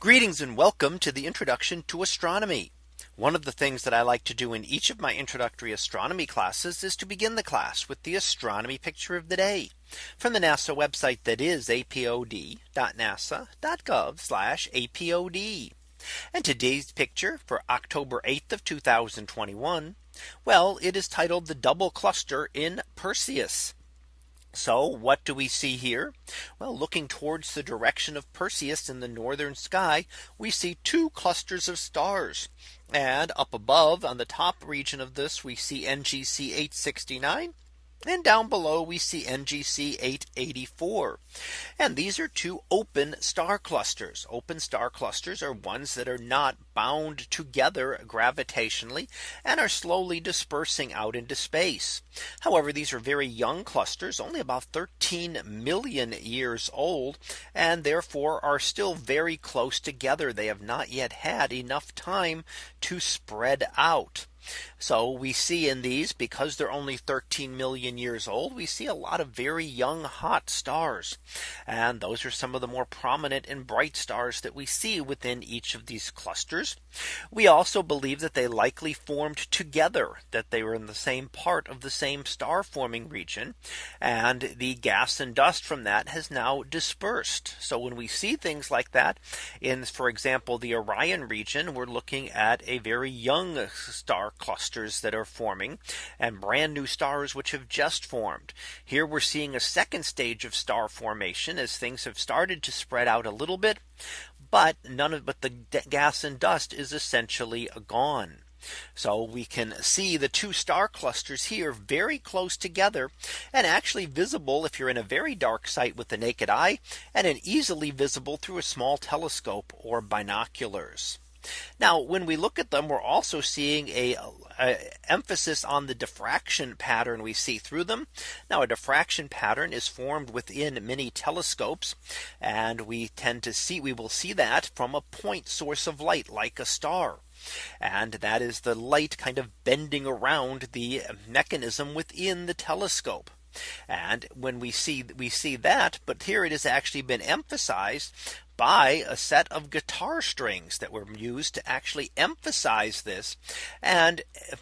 Greetings and welcome to the introduction to astronomy. One of the things that I like to do in each of my introductory astronomy classes is to begin the class with the astronomy picture of the day from the NASA website that is apod.nasa.gov apod. And today's picture for October 8th of 2021. Well, it is titled the double cluster in Perseus. So what do we see here? Well, looking towards the direction of Perseus in the northern sky, we see two clusters of stars. And up above on the top region of this, we see NGC 869 and down below we see NGC 884. And these are two open star clusters. Open star clusters are ones that are not bound together gravitationally and are slowly dispersing out into space. However, these are very young clusters, only about 13 million years old, and therefore are still very close together. They have not yet had enough time to spread out. So we see in these because they're only 13 million years old, we see a lot of very young hot stars. And those are some of the more prominent and bright stars that we see within each of these clusters. We also believe that they likely formed together that they were in the same part of the same star forming region. And the gas and dust from that has now dispersed. So when we see things like that in, for example, the Orion region, we're looking at a very young star clusters that are forming and brand new stars which have just formed. Here we're seeing a second stage of star formation as things have started to spread out a little bit. But none of but the gas and dust is essentially gone. So we can see the two star clusters here very close together and actually visible if you're in a very dark site with the naked eye and an easily visible through a small telescope or binoculars. Now when we look at them, we're also seeing a, a, emphasis on the diffraction pattern we see through them. Now a diffraction pattern is formed within many telescopes. And we tend to see we will see that from a point source of light like a star. And that is the light kind of bending around the mechanism within the telescope. And when we see we see that, but here it has actually been emphasized by a set of guitar strings that were used to actually emphasize this and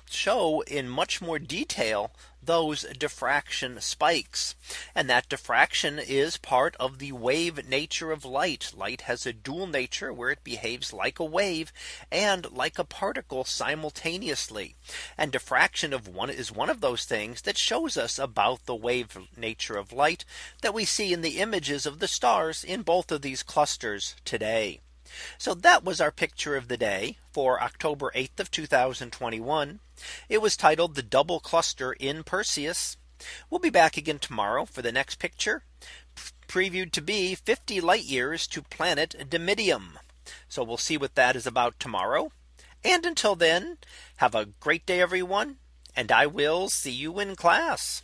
show in much more detail those diffraction spikes. And that diffraction is part of the wave nature of light. Light has a dual nature where it behaves like a wave and like a particle simultaneously. And diffraction of one is one of those things that shows us about the wave nature of light that we see in the images of the stars in both of these clusters today. So that was our picture of the day for October 8th of 2021. It was titled the double cluster in Perseus. We'll be back again tomorrow for the next picture previewed to be 50 light years to planet Dimidium. So we'll see what that is about tomorrow. And until then, have a great day, everyone. And I will see you in class.